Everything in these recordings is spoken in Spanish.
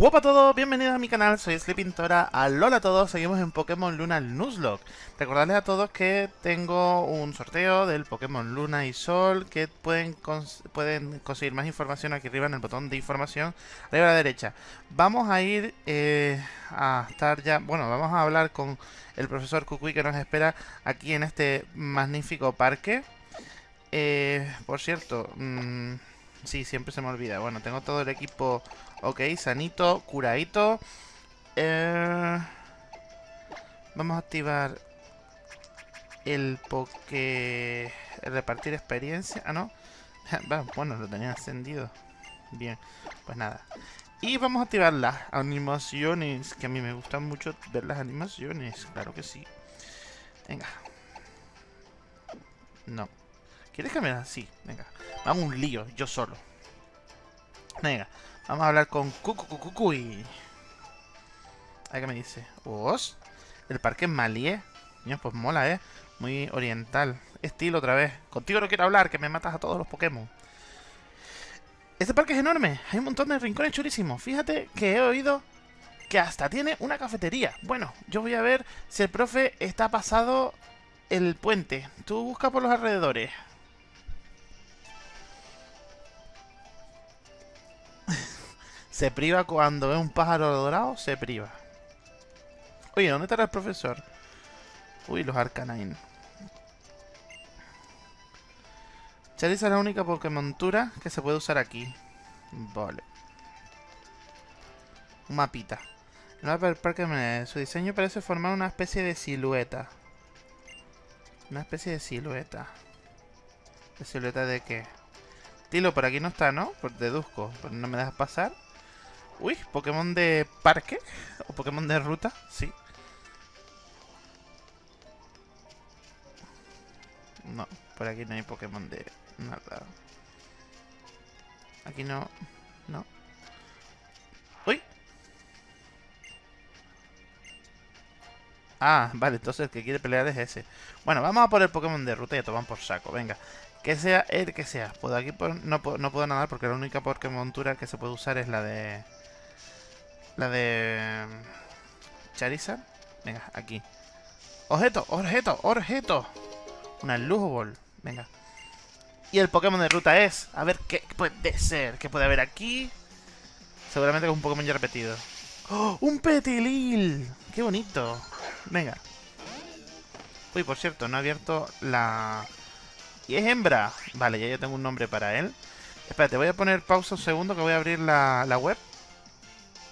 Hola a todos, bienvenidos a mi canal, soy Sleepintora, alola a todos, seguimos en Pokémon Luna Nuzlocke. Recordarles a todos que tengo un sorteo del Pokémon Luna y Sol Que pueden, pueden conseguir más información aquí arriba en el botón de información, arriba a la derecha. Vamos a ir eh, a estar ya, bueno, vamos a hablar con el profesor Kukui que nos espera aquí en este magnífico parque. Eh, Por cierto, mmm, sí, siempre se me olvida, bueno, tengo todo el equipo Ok, sanito, curadito. Eh, vamos a activar el poke... El repartir experiencia. Ah, no. bueno, lo tenía encendido. Bien, pues nada. Y vamos a activar las animaciones. Que a mí me gustan mucho ver las animaciones. Claro que sí. Venga. No. ¿Quieres me Sí, venga. Vamos un lío, yo solo. Venga. Vamos a hablar con Cucucucucuy. A qué me dice. ¿Os? El parque es Malie. Niño, pues mola, ¿eh? Muy oriental. Estilo otra vez. Contigo no quiero hablar, que me matas a todos los Pokémon. Este parque es enorme. Hay un montón de rincones chulísimos. Fíjate que he oído que hasta tiene una cafetería. Bueno, yo voy a ver si el profe está pasado el puente. Tú busca por los alrededores. Se priva cuando ve un pájaro dorado, se priva. Oye, ¿dónde estará el profesor? Uy, los Arcanine. Charizard es la única Pokémontura que se puede usar aquí. Vale. Un mapita. El mapa del parque Su diseño parece formar una especie de silueta. Una especie de silueta. ¿De silueta de qué? Tilo, por aquí no está, ¿no? Pues deduzco. Pues no me dejas pasar. Uy, Pokémon de parque. O Pokémon de ruta, sí. No, por aquí no hay Pokémon de nada. Aquí no. No. ¡Uy! Ah, vale, entonces el que quiere pelear es ese. Bueno, vamos a por el Pokémon de ruta y a tomar por saco, venga. Que sea el que sea. Pues aquí no, no puedo nadar porque la única Pokémon que se puede usar es la de... La de... Charizard. Venga, aquí. Objeto, objeto, objeto. Una Lujo. Venga. Y el Pokémon de ruta es... A ver, ¿qué puede ser? ¿Qué puede haber aquí? Seguramente que es un Pokémon ya repetido. ¡Oh! ¡Un Petilil! ¡Qué bonito! Venga. Uy, por cierto, no he abierto la... Y es hembra. Vale, ya yo tengo un nombre para él. Espérate, voy a poner pausa un segundo que voy a abrir la, la web.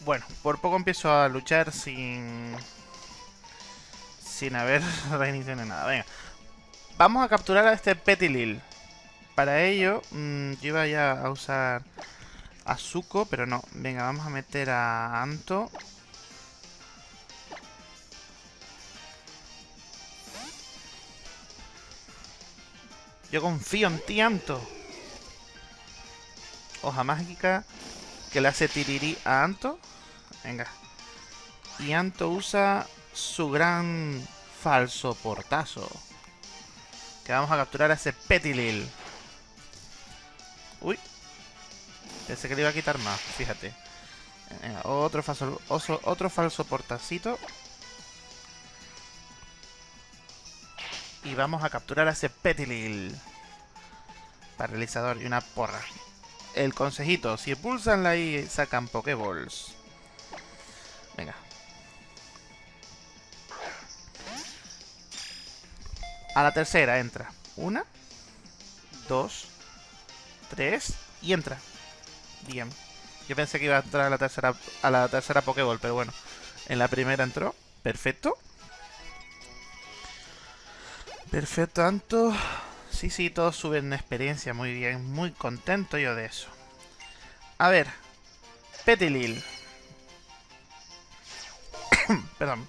Bueno, por poco empiezo a luchar sin... Sin haber reiniciado ni nada. Venga. Vamos a capturar a este Petilil. Para ello, mmm, yo iba ya a usar a Zuko, pero no. Venga, vamos a meter a Anto. Yo confío en ti, Anto. Hoja mágica que le hace tirirí a Anto. Venga. Y Anto usa su gran falso portazo. Que vamos a capturar a ese Petilil. Uy. Pensé que le iba a quitar más, fíjate. Otro falso, otro, falso portacito. Y vamos a capturar a ese Petilil. Paralizador y una porra. El consejito, si pulsan la I sacan Pokéballs. A la tercera entra. Una. Dos. Tres. Y entra. Bien. Yo pensé que iba a entrar a la tercera, a la tercera Pokéball, pero bueno. En la primera entró. Perfecto. Perfecto, tanto. Sí, sí, todos suben experiencia. Muy bien. Muy contento yo de eso. A ver. Petilil. Perdón.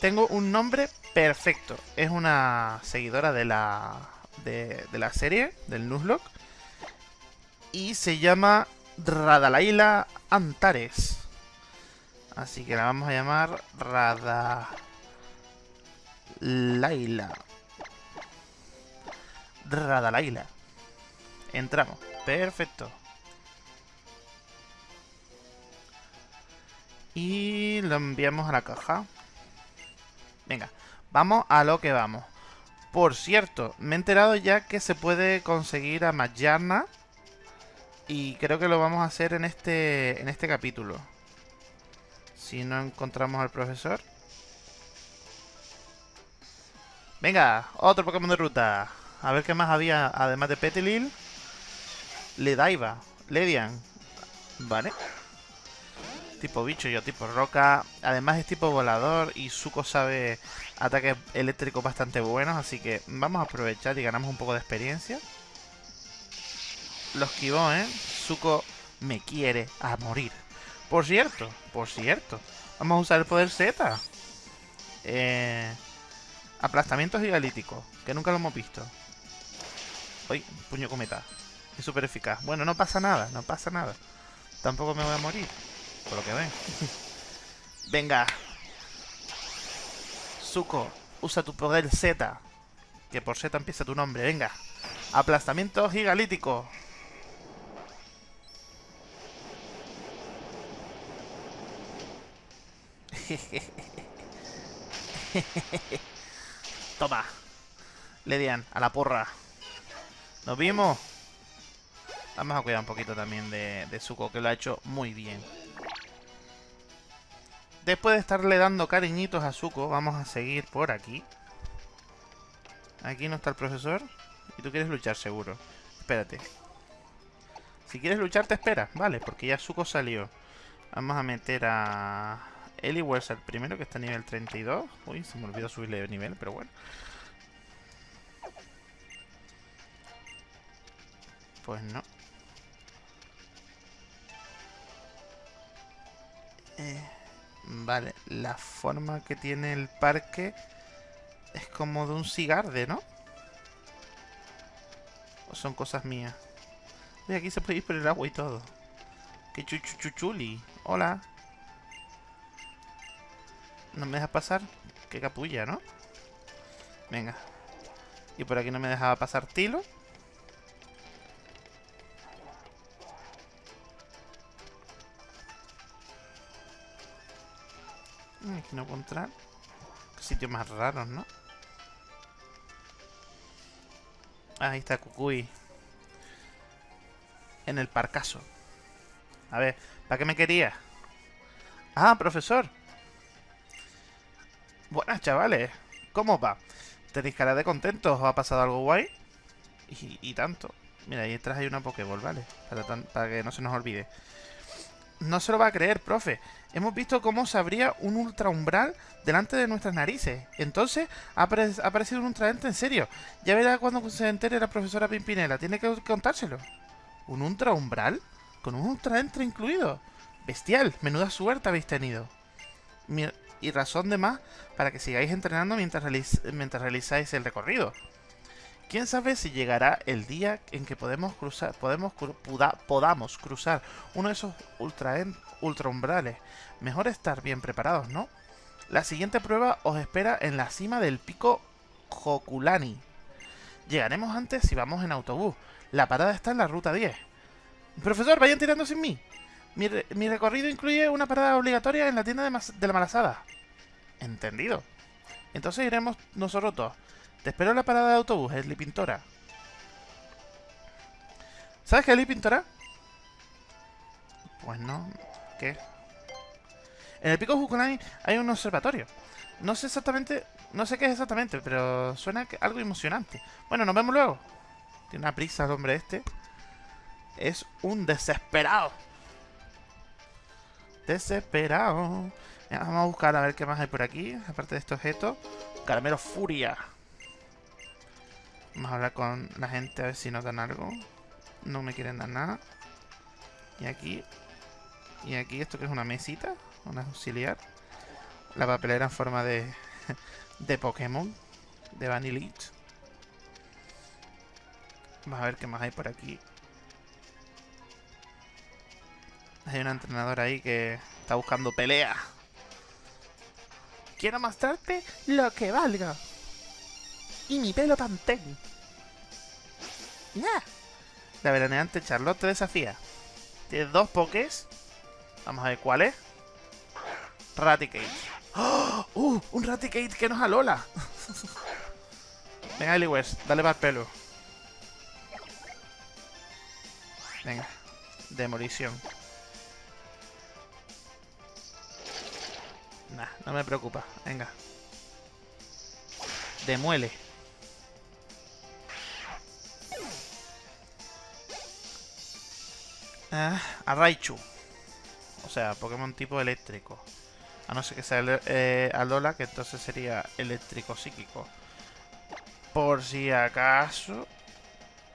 Tengo un nombre perfecto. Es una seguidora de la, de, la serie, del Nuzlocke. Y se llama Radalaila Antares. Así que la vamos a llamar Radalaila. Radalaila. Entramos. Perfecto. Y lo enviamos a la caja. Venga, vamos a lo que vamos. Por cierto, me he enterado ya que se puede conseguir a Majarna. Y creo que lo vamos a hacer en este, en este capítulo. Si no encontramos al profesor. Venga, otro Pokémon de ruta. A ver qué más había, además de Petilil. Ledaiva, Ledian. Vale. Tipo bicho, yo tipo roca. Además es tipo volador y Zuko sabe ataques eléctricos bastante buenos. Así que vamos a aprovechar y ganamos un poco de experiencia. Lo esquivó, ¿eh? Zuko me quiere a morir. Por cierto, por cierto. Vamos a usar el poder Z. Eh, aplastamiento gigalítico. Que nunca lo hemos visto. Uy, puño cometa. Es súper eficaz. Bueno, no pasa nada, no pasa nada. Tampoco me voy a morir. Por lo que ven. Venga. Zuko, usa tu poder Z. Que por Z empieza tu nombre. Venga. Aplastamiento gigalítico. Toma. Ledian, a la porra. Nos vimos. Vamos a cuidar un poquito también de, de que lo ha hecho muy bien. Después de estarle dando cariñitos a Zuko, vamos a seguir por aquí. Aquí no está el profesor. Y tú quieres luchar, seguro. Espérate. Si quieres luchar, te esperas. Vale, porque ya Zuko salió. Vamos a meter a... Eli el primero, que está a nivel 32. Uy, se me olvidó subirle de nivel, pero bueno. Pues no. Eh, vale, la forma que tiene el parque es como de un cigarde, ¿no? ¿O son cosas mías? Y aquí se puede ir por el agua y todo. ¡Qué chuchuchuchuli! ¡Hola! ¿No me deja pasar? Qué capulla, ¿no? Venga. Y por aquí no me dejaba pasar Tilo. Aquí no puedo entrar. Sitios más raros, ¿no? Ahí está Kukui. En el parcaso. A ver, ¿para qué me quería? Ah, profesor. Buenas, chavales. ¿Cómo va? ¿Tenéis cara de contentos? ¿Os ha pasado algo guay? Y, tanto. Mira, ahí detrás hay una Pokéball, ¿vale? Para que no se nos olvide. No se lo va a creer, profe. Hemos visto cómo se abría un ultra umbral delante de nuestras narices. Entonces, ha, aparecido un ultraente en serio. Ya verá cuando se entere la profesora Pimpinela. Tiene que contárselo. ¿Un ultra umbral? Con un ultraente incluido. Bestial. Menuda suerte habéis tenido. Y razón de más para que sigáis entrenando mientras realizáis el recorrido. Quién sabe si llegará el día en que podemos cruzar, podamos cruzar uno de esos ultra, ultra umbrales. Mejor estar bien preparados, ¿no? La siguiente prueba os espera en la cima del pico Jokulani. Llegaremos antes si vamos en autobús. La parada está en la ruta 10. Profesor, vayan tirando sin mí. Mi, recorrido incluye una parada obligatoria en la tienda de, la malasada. Entendido. Entonces iremos nosotros dos. Te espero en la parada de autobús, Esli Pintora. ¿Sabes qué es Pintora? Pues no. ¿Qué? En el pico Jukulani hay un observatorio. No sé exactamente... No sé qué es exactamente, pero suena algo emocionante. Bueno, nos vemos luego. Tiene una prisa el hombre este. Es un desesperado. Desesperado. vamos a buscar a ver qué más hay por aquí. Aparte de este objeto. Caramelo Furia. Vamos a hablar con la gente a ver si nos dan algo. No me quieren dar nada. Y aquí. Y aquí esto que es una mesita. Una auxiliar. La papelera en forma de. de Pokémon. De Vanillite. Vamos a ver qué más hay por aquí. Hay una entrenadora ahí que está buscando pelea. Quiero mostrarte lo que valga. Y mi pelo también. La veraneante Charlotte te desafía. Tienes dos pokés. Vamos a ver cuáles. Raticate. ¡Oh! ¡Uh! Un Raticate que nos alola. Venga, Eliwers, dale para el pelo. Venga. Demolición. Nah, no me preocupa. Venga. Demuele. Ah, a Raichu. O sea, Pokémon tipo eléctrico. A no ser que sea eh, Alola, que entonces sería eléctrico psíquico. Por si acaso,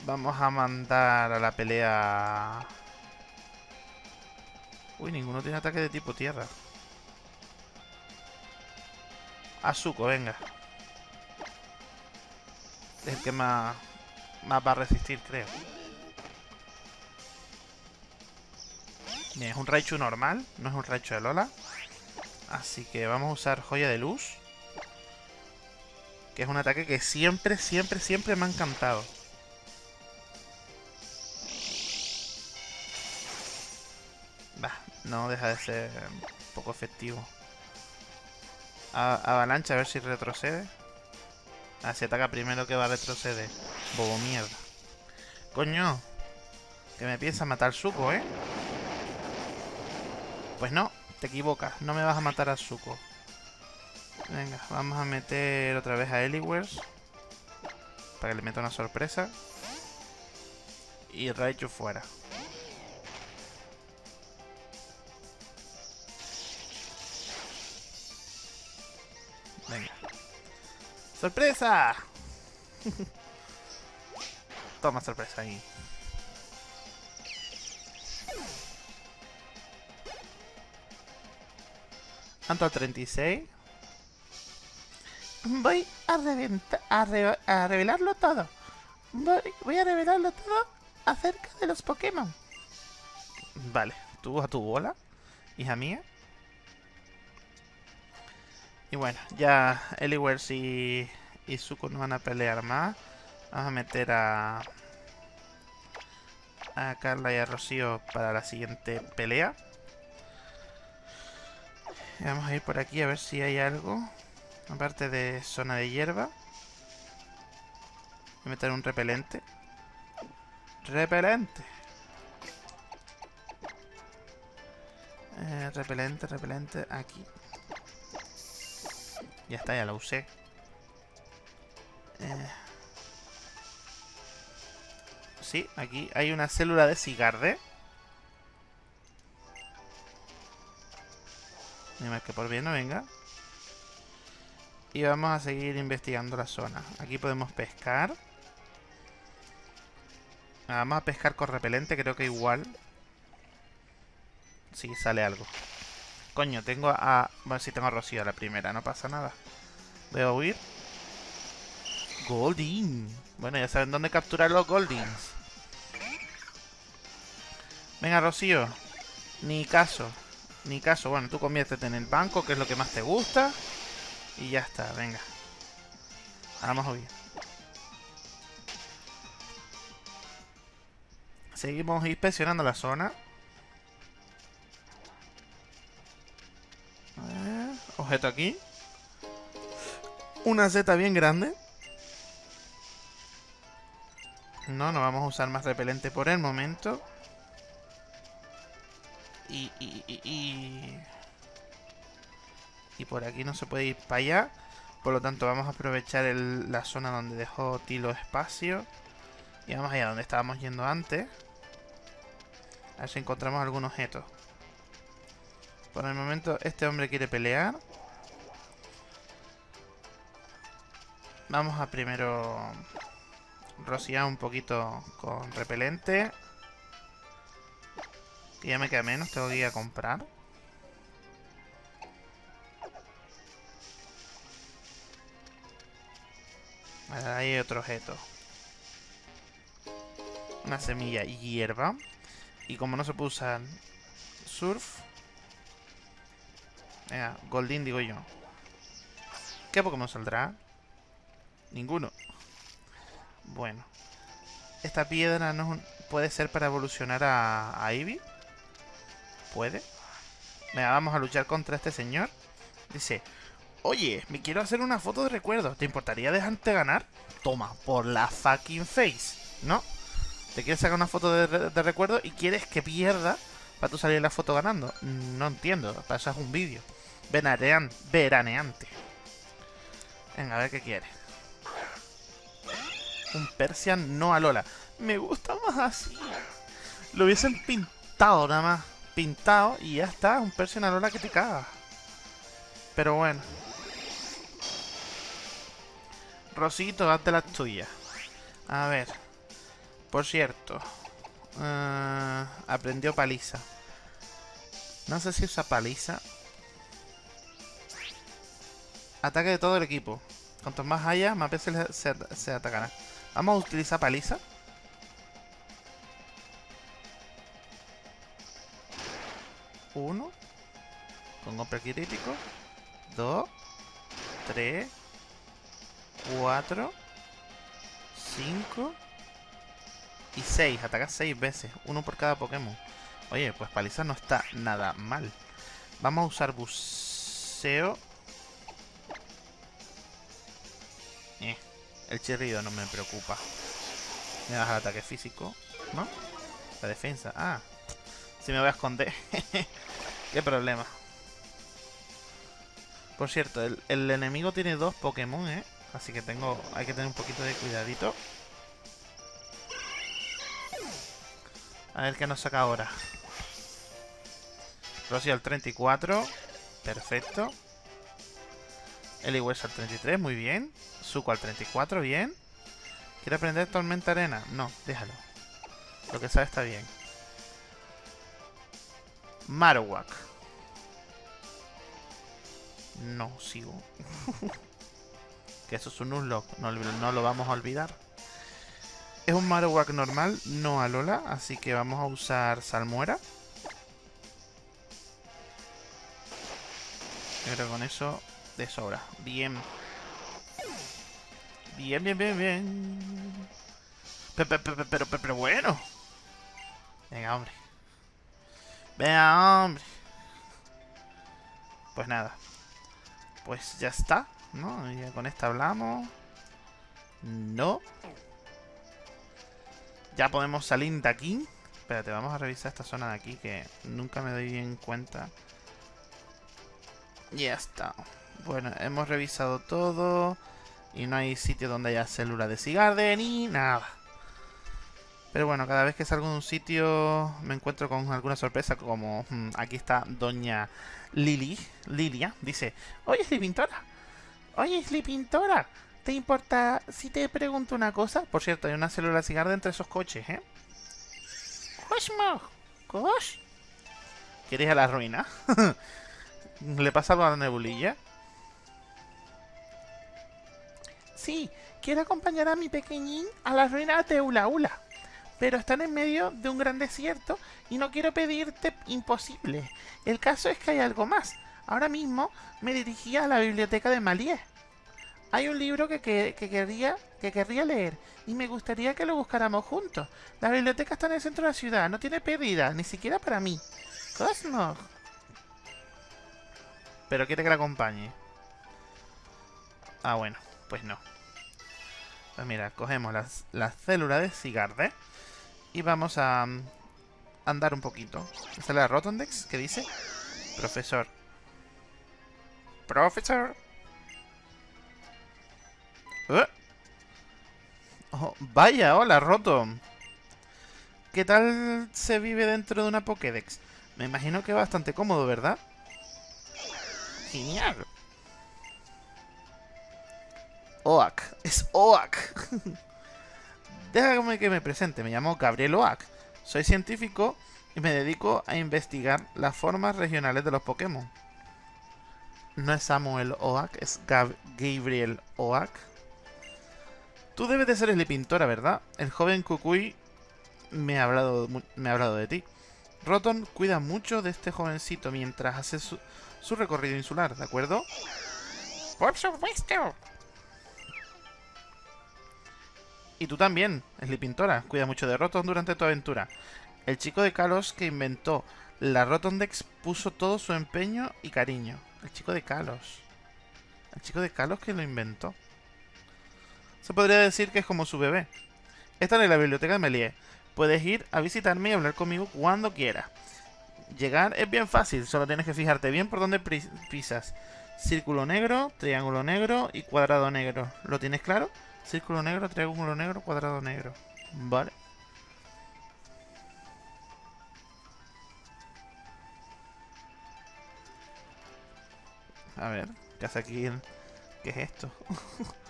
vamos a mandar a la pelea... Uy, ninguno tiene ataque de tipo tierra. Azuko, venga. Es el que más, más va a resistir, creo. Bien, es un Raichu normal, no es un Raichu de Lola. Así que vamos a usar Joya de Luz. Que es un ataque que siempre, siempre, siempre me ha encantado. Bah, no deja de ser un poco efectivo. avalancha, a ver si retrocede. Ah, si ataca primero que va a retroceder. Bobo mierda. Coño. Que me piensa matar Suco, ¿eh? Pues no, te equivocas. No me vas a matar a Zuko. Venga, vamos a meter otra vez a Eliwers. Para que le meta una sorpresa. Y Raichu fuera. Venga. ¡Sorpresa! Toma sorpresa ahí. ¿Cuánto? 36. Voy a, a, revelarlo todo. Voy, a revelarlo todo acerca de los Pokémon. Vale, tú a tu bola, hija mía. Y bueno, ya Eliwers y, y Zuko no van a pelear más. Vamos a meter a, a Carla y a Rocío para la siguiente pelea. Vamos a ir por aquí a ver si hay algo. Aparte de zona de hierba. Voy a meter un repelente. Repelente. Eh, repelente, repelente. Aquí. Ya está, ya lo usé. Eh. Sí, aquí hay una célula de cigarde. Ni más que por bien no venga. Y vamos a seguir investigando la zona. Aquí podemos pescar. Vamos a pescar con repelente, creo que igual. Sí, sale algo. Coño, tengo a... Bueno, si tengo a Rocío a la primera, no pasa nada. Voy a huir. Golding. Bueno, ya saben dónde capturar los Goldings. Venga, Rocío. Ni caso. Ni caso. Bueno, tú conviértete en el banco, que es lo que más te gusta. Y ya está, venga. Ahora vamos a huir. Seguimos inspeccionando la zona. A ver, objeto aquí. Una Z bien grande. No, no vamos a usar más repelente por el momento. Y, por aquí no se puede ir para allá. Por lo tanto vamos a aprovechar la zona donde dejó Tilo espacio. Y vamos allá donde estábamos yendo antes. A ver si encontramos algún objeto. Por el momento este hombre quiere pelear. Vamos a primero rociar un poquito con repelente. Y ya me queda menos, tengo que ir a comprar. Ahí hay otro objeto. Una semilla y hierba. Y como no se puede usar surf. Venga, Goldin digo yo. ¿Qué Pokémon saldrá? Ninguno. Bueno. Esta piedra no puede ser para evolucionar a, a Eevee. ¿Puede? Venga, vamos a luchar contra este señor. Dice, oye, me quiero hacer una foto de recuerdo. ¿Te importaría dejarte ganar? Toma, por la fucking face, ¿no? Te quieres sacar una foto de, recuerdo y quieres que pierda para tú salir la foto ganando. No entiendo, para eso es un vídeo. Veranean, veraneante. Venga, a ver qué quiere. Un Persian no a Lola. Me gusta más así. Lo hubiesen pintado nada más. Pintado y ya está. Un Persian a Lola que te caga. Pero bueno. Rosito, hazte las tuyas. A ver. Por cierto. Uh, aprendió paliza. No sé si usa paliza. Ataque de todo el equipo. Cuanto más haya, más veces se, se atacará. Vamos a utilizar paliza. Uno. Con golpe crítico. Dos. Tres. Cuatro. Cinco. Y seis. Ataca seis veces. Uno por cada Pokémon. Oye, pues paliza no está nada mal. Vamos a usar buceo. Eh, el chirrido no me preocupa. Me baja el ataque físico, ¿no? La defensa. Ah, si me voy a esconder. Qué problema. Por cierto, el, enemigo tiene dos Pokémon, ¿eh? Así que tengo, hay que tener un poquito de cuidadito. A ver qué nos saca ahora. Rosy al 34. Perfecto. Eliwes al 33, muy bien. Zuko al 34, bien. ¿Quiere aprender Tormenta Arena? No, déjalo. Lo que sabe está bien. Marowak. No, sigo. que eso es un unlock, no, no lo vamos a olvidar. Es un Marowak normal, no a Lola, así que vamos a usar Salmuera. Yo creo que con eso de sobra. Bien. Bien, bien, bien, bien. Pero, pero, pero, bueno. Venga, hombre. Hombre. Pues nada. Pues ya está, ¿no? Ya con esta hablamos. No. Ya podemos salir de aquí. Espérate, vamos a revisar esta zona de aquí que nunca me doy bien cuenta. Ya está. Bueno, hemos revisado todo. Y no hay sitio donde haya célula de cigarde ni nada. Pero bueno, cada vez que salgo de un sitio me encuentro con alguna sorpresa, como hmm, aquí está Doña Lili, Lilia, dice, Oye, Pintora, oye, Pintora, ¿te importa si te pregunto una cosa? Por cierto, hay una célula de cigarde entre esos coches, ¿eh? Cosmo, ¿Cos? ¿Quieres a la ruina? ¿Le pasa a la nebulilla? Sí, quiero acompañar a mi pequeñín a las ruinas de Ula Ula. Pero están en medio de un gran desierto y no quiero pedirte imposible. El caso es que hay algo más. Ahora mismo me dirigía a la biblioteca de Malié. Hay un libro que, que, querría, que leer y me gustaría que lo buscáramos juntos. La biblioteca está en el centro de la ciudad, no tiene pérdida, ni siquiera para mí. Cosmo. Pero quiere que la acompañe. Ah, bueno, pues no. Pues mira, cogemos las, las células de Cigarde y vamos a mm, andar un poquito. Esta es la Rotondex que dice Profesor. Profesor. ¿Eh? Oh, vaya, hola, Rotom. ¿Qué tal se vive dentro de una Pokédex? Me imagino que bastante cómodo, ¿verdad? Genial. Oak. Es Oak. Déjame que me presente. Me llamo Gabriel Oak. Soy científico y me dedico a investigar las formas regionales de los Pokémon. No es Samuel Oak, es Gabriel Oak. Tú debes de ser el pintora, ¿verdad? El joven Kukui me ha hablado, me ha hablado de ti. Roton cuida mucho de este jovencito mientras hace su, su recorrido insular, ¿de acuerdo? ¡Por supuesto! Y tú también, Pintora. Cuida mucho de Rotom durante tu aventura. El chico de Kalos que inventó La Rotondex puso todo su empeño y cariño. El chico de Kalos. El chico de Kalos que lo inventó. Se podría decir que es como su bebé. Esta es la biblioteca de Melie. Puedes ir a visitarme y hablar conmigo cuando quieras. Llegar es bien fácil, solo tienes que fijarte bien por dónde pisas. Círculo negro, triángulo negro y cuadrado negro. ¿Lo tienes claro? Círculo negro, triángulo negro, cuadrado negro. Vale. A ver, ¿qué hace aquí? ¿Qué es esto?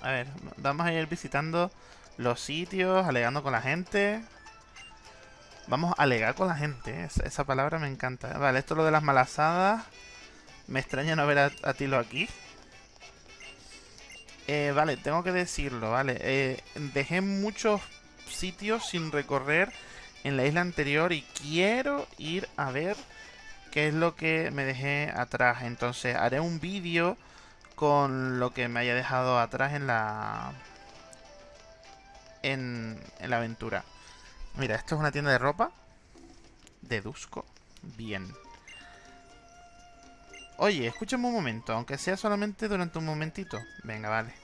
a ver, vamos a ir visitando los sitios, alegando con la gente. Vamos a alegar con la gente, esa, palabra me encanta. Vale, esto es lo de las malasadas. Me extraña no ver a, Tilo aquí. Eh, vale, tengo que decirlo, vale. Eh, dejé muchos sitios sin recorrer en la isla anterior y quiero ir a ver qué es lo que me dejé atrás. Entonces haré un vídeo con lo que me haya dejado atrás en la... En, en la aventura. Mira, esto es una tienda de ropa. Deduzco. Bien. Oye, escúchame un momento, aunque sea solamente durante un momentito. Venga, vale.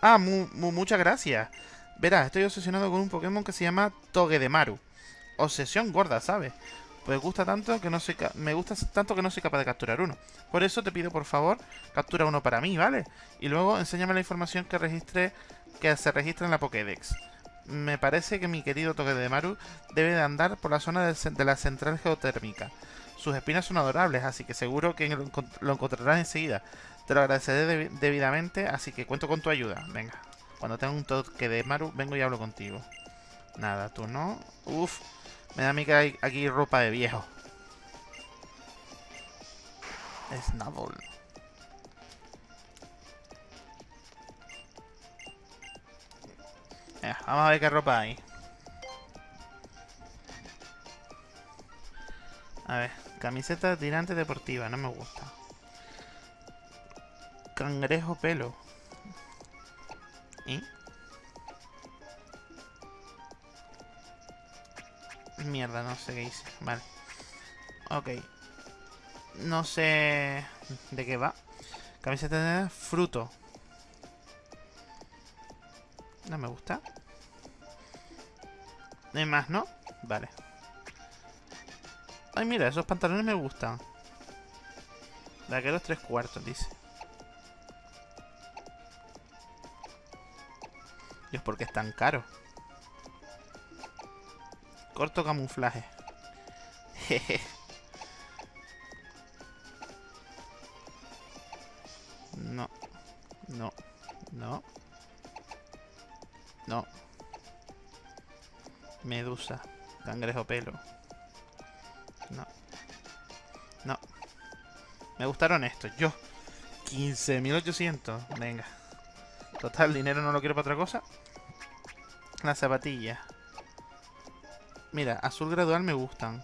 Ah, muchas gracias. Verás, estoy obsesionado con un Pokémon que se llama Togedemaru. Obsesión gorda, ¿sabes? Pues gusta tanto que no soy me gusta tanto que no soy capaz de capturar uno. Por eso te pido, por favor, captura uno para mí, ¿vale? Y luego enséñame la información que registre que se registra en la Pokédex me parece que mi querido Togedemaru debe de andar por la zona de, la central geotérmica. Sus espinas son adorables, así que seguro que lo, encontrarás enseguida. Te lo agradeceré debidamente, así que cuento con tu ayuda. Venga, cuando tenga un Togedemaru, vengo y hablo contigo. Nada, tú no. Uf, me da a mí que hay aquí ropa de viejo. Snubble. vamos a ver qué ropa hay. A ver, camiseta tirante deportiva, no me gusta. Cangrejo pelo. ¿Y? Mierda, no sé qué hice. Vale. Ok. No sé de qué va. Camiseta de fruto. No me gusta. No hay más, ¿no? Mira, esos pantalones me gustan. los tres cuartos, dice. Y es porque es tan caro. Corto camuflaje. Jeje. no. No. No. No. Medusa. Cangrejo pelo. Me gustaron estos. Yo. 15.800. Venga. Total, dinero no lo quiero para otra cosa. Las zapatillas. Mira, azul gradual me gustan.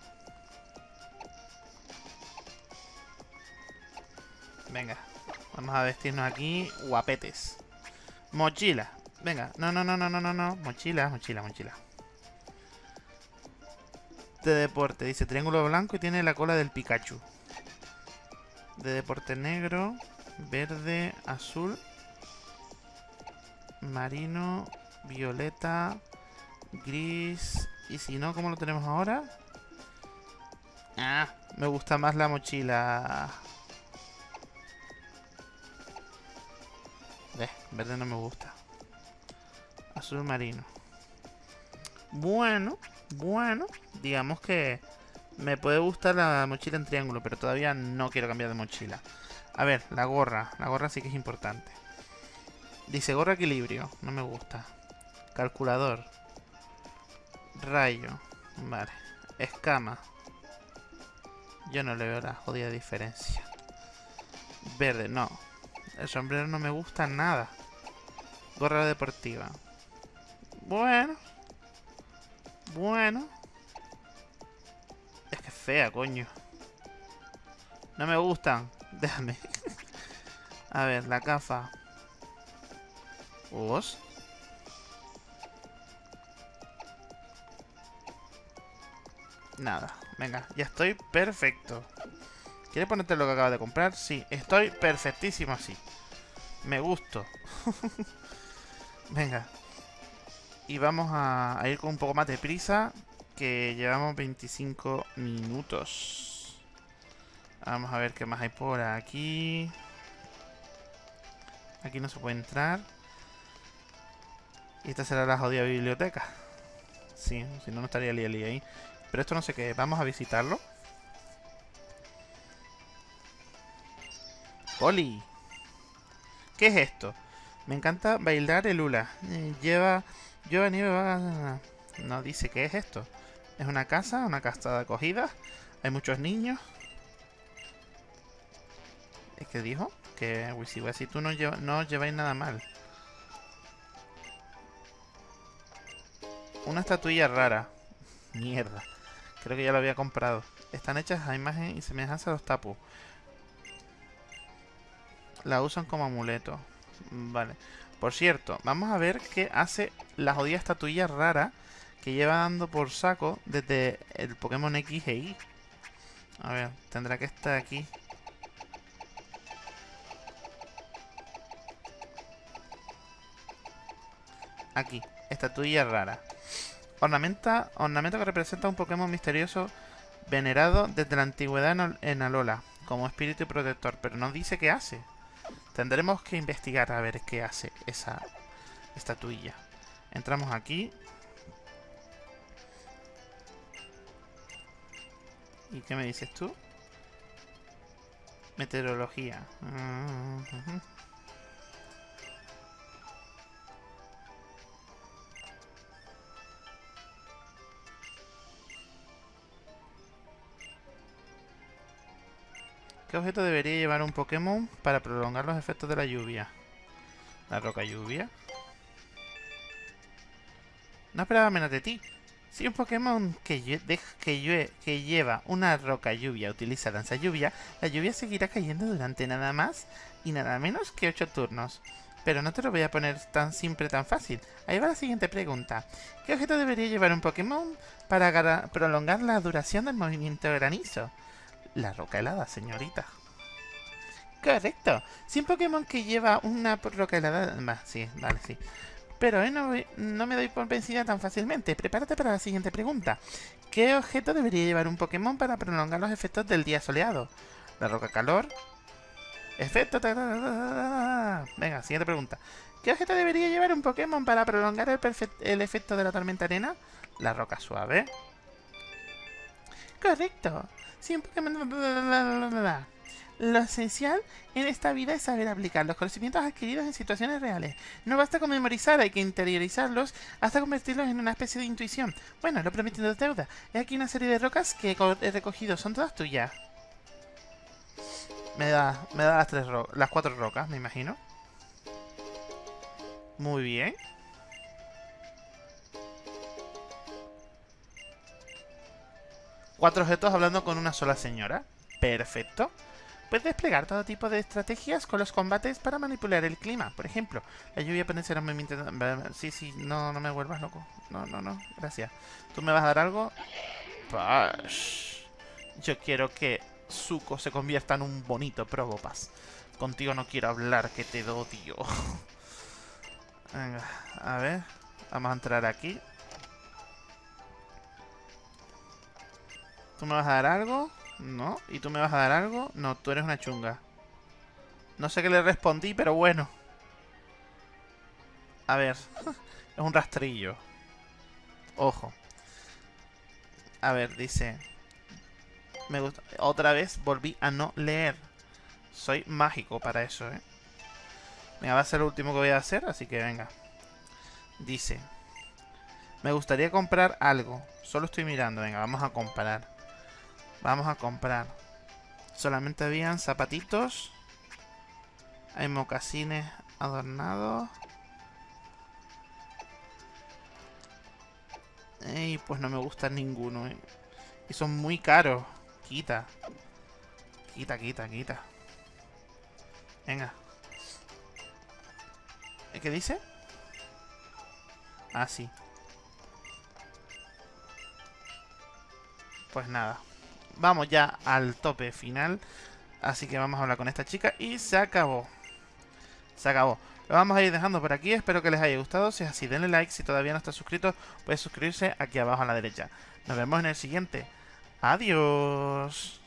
Venga. Vamos a vestirnos aquí guapetes. Mochila. Venga, no, no, no, no, no, no, no. Mochila, mochila, mochila. De deporte, dice triángulo blanco y tiene la cola del Pikachu. De deporte negro, verde, azul, marino, violeta, gris. Y si no, ¿cómo lo tenemos ahora? Ah, me gusta más la mochila. Eh, verde no me gusta. Azul marino. Bueno, bueno. Digamos que me puede gustar la mochila en triángulo, pero todavía no quiero cambiar de mochila. A ver, la gorra. La gorra sí que es importante. Dice gorra equilibrio. No me gusta. Calculador. Rayo. Vale. Escama. Yo no le veo la jodida diferencia. Verde, no. El sombrero no me gusta nada. Gorra deportiva. Bueno. Bueno. Fea, coño. No me gustan. Déjame. A ver, la cafa. ¿Os? Nada. Venga, ya estoy perfecto. ¿Quieres ponerte lo que acabas de comprar? Sí, estoy perfectísimo así. Me gusto. Venga. Y vamos a ir con un poco más de prisa, que llevamos 25 minutos. Vamos a ver qué más hay por aquí. Aquí no se puede entrar. Y esta será la jodida biblioteca. Sí, si no, no estaría Lili ahí. Pero esto no sé qué. Vamos a visitarlo. ¡Oli! ¿Qué es esto? Me encanta bailar el hula. Eh, lleva... Lleva nieve... No dice qué es esto. Es una casa, una casa de acogida. Hay muchos niños. ¿Es que dijo? Que si tú no, lleva, lleváis nada mal. Una estatuilla rara. Mierda. Creo que ya lo había comprado. Están hechas a imagen y semejanza a los tapus. La usan como amuleto. Vale. Por cierto, vamos a ver qué hace la jodida estatuilla rara que lleva dando por saco desde el Pokémon X e Y. A ver, tendrá que estar aquí. Aquí, estatuilla rara. Ornamenta, ornamento que representa un Pokémon misterioso venerado desde la antigüedad en Alola, como espíritu protector, pero no dice qué hace. Tendremos que investigar a ver qué hace esa estatuilla. Entramos aquí. ¿Y qué me dices tú? Meteorología. ¿Qué objeto debería llevar un Pokémon para prolongar los efectos de la lluvia? ¿La roca lluvia? No esperaba menos de ti. Si un Pokémon que, que, lleva una roca lluvia utiliza lanza lluvia, la lluvia seguirá cayendo durante nada más y nada menos que 8 turnos. Pero no te lo voy a poner tan simple, tan fácil. Ahí va la siguiente pregunta. ¿Qué objeto debería llevar un Pokémon para prolongar la duración del movimiento granizo? La roca helada, señorita. Correcto. Si un Pokémon que lleva una roca helada... Va, sí, vale, sí. Pero eh, no, no, me doy por vencida tan fácilmente. Prepárate para la siguiente pregunta. ¿Qué objeto debería llevar un Pokémon para prolongar los efectos del día soleado? La roca calor. Efecto... Venga, siguiente pregunta. ¿Qué objeto debería llevar un Pokémon para prolongar el, el efecto de la tormenta arena? La roca suave. Correcto. Siempre que... Lo esencial en esta vida es saber aplicar los conocimientos adquiridos en situaciones reales. No basta con memorizar, hay que interiorizarlos hasta convertirlos en una especie de intuición. Bueno, lo prometiendo deuda. He aquí una serie de rocas que he recogido. Son todas tuyas. Me da, me da las, tres las cuatro rocas, me imagino. Muy bien. Cuatro objetos hablando con una sola señora. Perfecto. Puedes desplegar todo tipo de estrategias con los combates para manipular el clima. Por ejemplo, la lluvia un movimiento... Sí, sí, no, no me vuelvas loco. No, no, no, gracias. ¿Tú me vas a dar algo? Pash. Yo quiero que Zuko se convierta en un bonito Probopass. Contigo no quiero hablar, que te odio. Venga, a ver. Vamos a entrar aquí. ¿Tú me vas a dar algo? No. ¿Y tú me vas a dar algo? No, tú eres una chunga. No sé qué le respondí, pero bueno. A ver. es un rastrillo. Ojo. A ver, dice... Me gusta. Otra vez volví a no leer. Soy mágico para eso, ¿eh? Venga, va a ser lo último que voy a hacer, así que venga. Dice... Me gustaría comprar algo. Solo estoy mirando. Venga, vamos a comprar. Vamos a comprar. Solamente habían zapatitos. Hay mocasines adornados. Y pues no me gusta ninguno. Eh. Y son muy caros. Quita. Quita, quita, quita. Venga. ¿Qué dice? Ah, sí. pues nada. Vamos ya al tope final. Así que vamos a hablar con esta chica y se acabó. Se acabó. Lo vamos a ir dejando por aquí. Espero que les haya gustado. Si es así, denle like. Si todavía no está suscrito, puede suscribirse aquí abajo a la derecha. Nos vemos en el siguiente. Adiós.